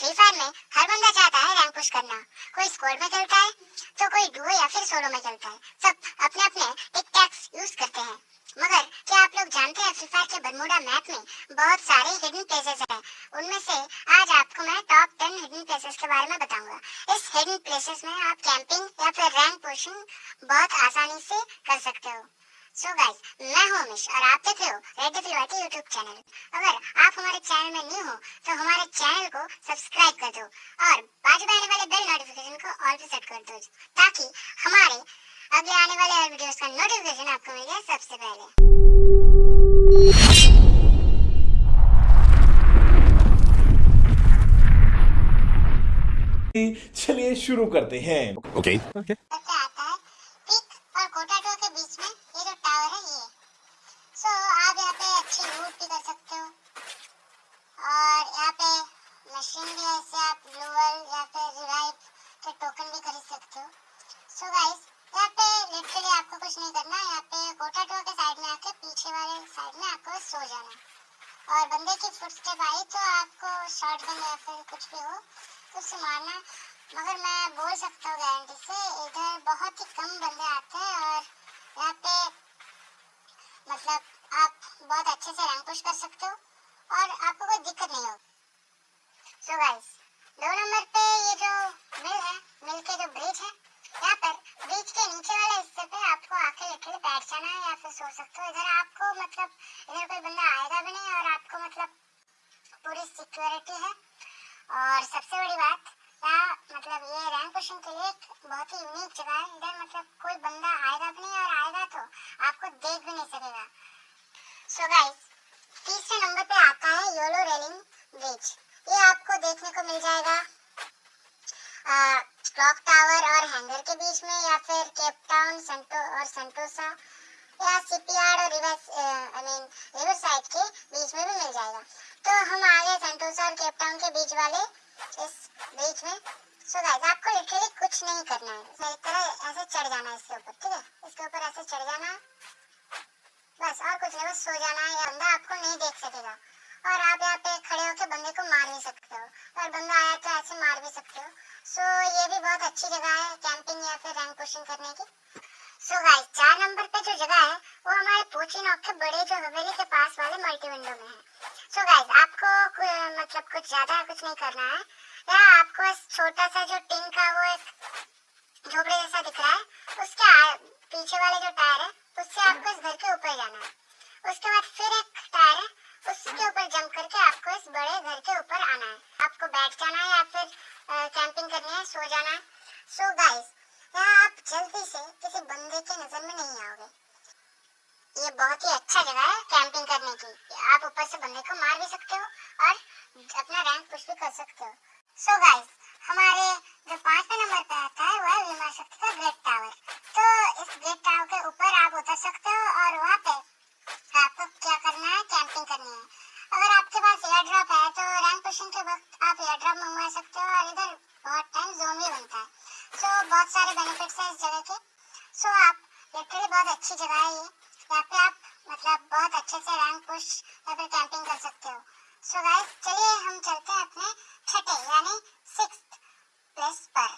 Free fire में हर बंदा चाहता है रैंक पुश करना। कोई स्क्वाड में खेलता है तो कोई डुओ या फिर सोलो में खेलता है। सब अपने अपने टिक टैक्स यूज़ करते हैं। मगर क्या आप लोग जानते हैं फ्री फायर के बरमूडा मैप में बहुत सारे हिडन प्लेसेस हैं? उनमें से आज आपको मैं टॉप टेन हिडन प्लेसेस के बारे में बताऊँगा। इस हिडन प्लेसेस में आप कैंपिंग या फिर रैंक पुशिंग बहुत आसानी से कर सकते हो। सो so गाइस मैं हूँ अमिश और आप देख रहे हो रेड डेफिल यूट्यूब चैनल अगर आप हमारे चैनल में न्यू हो तो हमारे चैनल को सब्सक्राइब कर दो और बाजू में आने वाले बेल नोटिफिकेशन को ऑल पे सेट कर दो ताकि हमारे अगले आने वाले वीडियोस का नोटिफिकेशन आपको मिल जाए सबसे पहले चलिए शुरू करते हैं Okay. okay. सबसे आता है पिक और कोटाटो के बीच में ये जो टावर है ये सो आप यहाँ पे अच्छी लूट भी कर सकते हो और यहाँ पे मशीन भी है इससे आप ग्लोअल या फिर रिवाइव के टोकन भी खरीद सकते हो। सो गाइस यहाँ पे लिटरली आपको कुछ नहीं करना, यहाँ पे कोटाटो के साइड में आके पीछे वाले साइड में आपको सो जाना। और बंदे की फुटस्टेप आई तो आपको शॉट गन या फिर कुछ भी हो तो उससे मारना। मगर मैं बोल सकता हूँ गारंटी से, इधर बहुत ही कम बंदे आते हैं और यहाँ पे मतलब आप बहुत अच्छे से रैंक पुश कर सकते हो और आपको कोई दिक्कत नहीं होगी। सो गाइस दो नंबर पे ये जो मिल है मिल के जो ब्रिज है, यहाँ पर ब्रिज के नीचे वाले हिस्से पे आपको आके लिटरली बैठ जाना है या फिर सो सकते हो। इधर आपको मतलब इधर कोई बंदा आएगा भी नहीं और आपको मतलब पूरी सिक्योरिटी है। और सबसे बड़ी बात, यहाँ मतलब ये रैंक पुशिंग के लिए एक बहुत ही यूनिक जगह है। इधर मतलब कोई बंदा आएगा भी नहीं और आएगा तो आपको देख भी नहीं सकेगा। सो गाइस तीसरे नंबर पे आता है योलो रेलिंग ब्रिज देखने को मिल जाएगा। क्लॉक टावर और हैंगर के बीच में या फिर केप टाउन सेंटो और सेंटोसा या सीपीआर और reverse I mean river side के बीच में भी मिल जाएगा। तो हम आ गए सेंटोसा और केप टाउन के बीच वाले इस ब्रिज में। सो so गाइस आपको लिटरली कुछ नहीं करना है। मेरी तरह ऐसे चढ़ जाना है इसके ऊपर, ठीक है? इसके ऊपर ऐसे चढ़ जाना। बस और कुछ नहीं, बस सो जाना है। या बंदा आपको नहीं देख सकेगा। और आप यहाँ पे खड़े होकर बंदे को मार भी सकते हो। और बंदा आया तो ऐसे मार भी सकते हो। सो so, ये भी बहुत अच्छी जगह है कैंपिंग या फिर रैंक पुशिंग करने की। सो so, गाइस चार नंबर पे जो जगह है वो हमारे पोची नॉक के बड़े जो हवेली के पास वाले मल्टी विंडो में है। सो so, गाइस आपको मतलब कुछ ज़्यादा कुछ नहीं करना है। यहाँ आपको छोटा सा जो टिन का वो एक झोपड़े जैसा दिख रहा है उसके पीछे वाले जो टायर है उससे आपको इस घर के ऊपर जाना है। उसके बाद फिर एक टायर है उसके ऊपर जंप करके आपको इस के ऊपर आना है। आपको बैठ जाना है या फिर कैंपिंग करनी है, सो जाना है। सो गाइस यहाँ आप जल्दी से किसी बंदे के नज़र में नहीं आओगे। ये बहुत ही अच्छा जगह है कैंपिंग करने की। आप ऊपर से बंदे को मार भी सकते हो और अपना रैंक कुछ भी कर सकते हो। सो गाइस हमारे जो है बहुत सारे बेनिफिट्स हैं इस जगह के। सो so, आप लिटरली बहुत अच्छी जगह है ये। यहाँ पे आप मतलब बहुत अच्छे से रैंक पुश या फिर कैंपिंग कर सकते हो। सो गाइस चलिए हम चलते हैं अपने छठे यानी सिक्स प्लेस पर।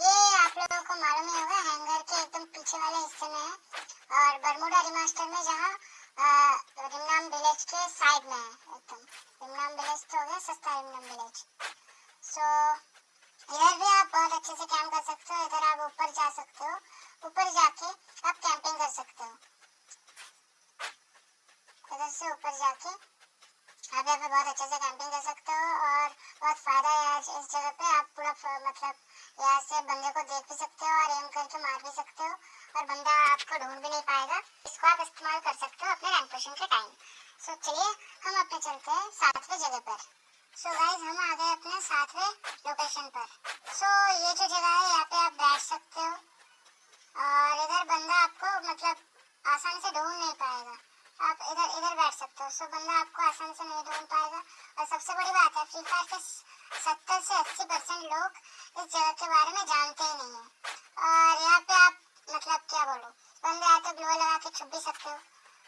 ये आप लोगों को मालूम ही होगा हैंगर के एकदम पीछे वाले हिस्से में है। और बरमुडा रिमास्टर में जहाँ रिमनाम विलेज के साइड में है एकदम। रिमनाम विलेज तो हो गया सस्ता रिमनाम विलेज सो इधर भी आप बहुत अच्छे से कैंप कर सकते हो, इधर आप ऊपर जा सकते हो। ऊपर जाके आप कैंपिंग कर सकते हो। इधर से ऊपर जाके आप यहाँ पे बहुत अच्छे से कैंपिंग कर सकते हो और बहुत फ़ायदा है आज इस जगह पे। आप पूरा मतलब यहाँ से बंदे को देख भी सकते हो और एम करके मार भी सकते हो और बंदा आपको ढूंढ भी नहीं पाएगा। इसको आप इस्तेमाल कर सकते हो अपने रैंक पुशिंग के टाइम सो चलिए हम अपने चलते हैं सातवें जगह पर। सो गाइस हम आ गए अपने सातवें लोकेशन पर। सो so, ये जो जगह है यहाँ पे आप बैठ सकते हो। और इधर बंदा आपको मतलब आसानी से ढूंढ नहीं पाएगा। आप इधर इधर बैठ सकते हो। सो so, बंदा आपको आसानी से नहीं ढूंढ पाएगा। और सबसे बड़ी बात है फ्री फायर के सत्तर से अस्सी परसेंट लोग इस जगह के बारे में जानते ही नहीं है। और यहाँ पे आप मतलब क्या बोलो? बंदे आए तो ग्लो लगा के छुप भी सकते हो।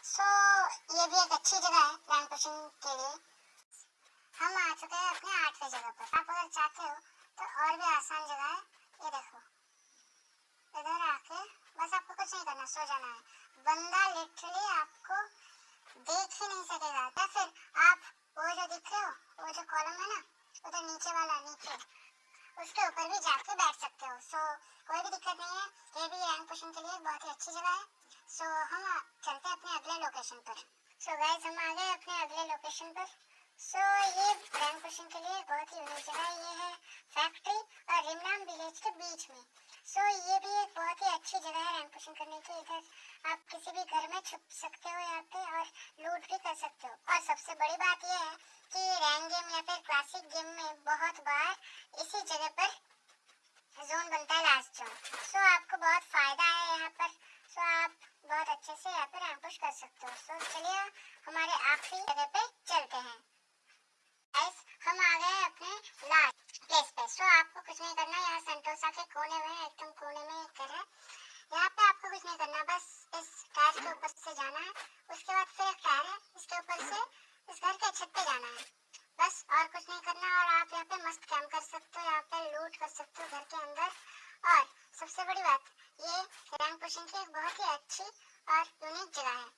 सो so, ये भी एक अच्छी जगह है रैंक पुशिंग के लिए। हम आ चुके हैं अपने आठवें जगह पर आप अगर चाहते हो तो और भी आसान जगह है। ये देखो। इधर आके बस आपको कुछ नहीं करना, सो जाना है। बंदा लिटरली आपको देख ही नहीं सकेगा। या फिर आप वो जो दिख रहे हो, वो जो कॉलम है ना, उधर नीचे वाला, नीचे, उसके ऊपर भी जाके बैठ सकते हो। सो, कोई भी दिक्कत नहीं है। ये भी रैंक पुशिंग के लिए बहुत ही अच्छी जगह है। सो, हम चलते हैं अपने अगले लोकेशन पर। सो गाइस हम आ गए अपने अगले लोकेशन पर। सो ये रैंक पुशिंग के लिए बहुत ही यूनिक जगह ये है फैक्ट्री और रिमनाम विलेज के बीच में। सो ये भी एक बहुत ही अच्छी जगह है रैंक पुशिंग करने की। इधर आप किसी भी घर में छुप सकते हो यहाँ पे और लूट भी कर सकते हो। और सबसे बड़ी बात यह है कि रैंक गेम या फिर क्लासिक गेम में बहुत बार इसी जगह पर जोन बनता है लास्ट जोन सो आपको बहुत फ़ायदा है यहाँ पर। सो आप बहुत अच्छे से यहाँ पर रैंक पुश कर सकते हो। सो चलिए हमारे आखिरी जगह पे चलते हैं गाइस हम आ गए हैं अपने लास्ट प्लेस पे सो आपको कुछ नहीं करना, यहाँ संतोषा के कोने में एकदम कोने में एक घर है। यहाँ पे आपको कुछ नहीं करना, बस इस टायर के ऊपर से जाना है। उसके बाद फिर एक टायर है, इसके ऊपर से इस घर के छत पे जाना है। बस और कुछ नहीं करना और आप यहाँ पे मस्त कैम कर सकते हो, यहाँ पे लूट कर सकते हो घर के अंदर। और सबसे बड़ी बात, ये रैंक पुशिंग की एक बहुत ही अच्छी और यूनिक जगह है।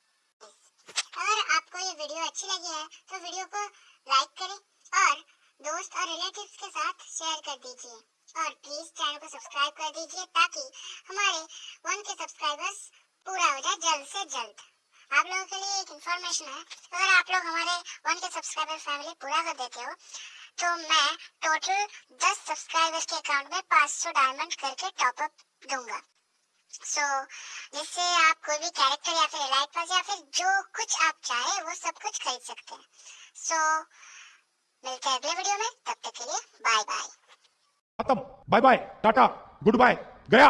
अगर आपको ये वीडियो अच्छी लगी है तो वीडियो को लाइक करें और दोस्त और रिलेटिव्स के साथ शेयर कर दीजिए। और प्लीज़ चैनल को सब्सक्राइब कर दीजिए ताकि हमारे वन के सब्सक्राइबर्स पूरा हो जाए जल्द से जल्द। आप लोगों के लिए एक इन्फॉर्मेशन है अगर आप लोग हमारे वन के सब्सक्राइबर फैमिली पूरा कर देते हो तो मैं टोटल 10 सब्सक्राइबर्स के अकाउंट में 500 डायमंड करके टॉप अप दूँगा। सो so, जिससे आप कोई भी कैरेक्टर या फिर एलाइट पास या फिर जो कुछ आप चाहे वो सब कुछ खरीद सकते हैं। सो so, मिलते हैं अगले वीडियो में, तब तक के लिए बाय बाय खत्म। Bye bye tata goodbye गया।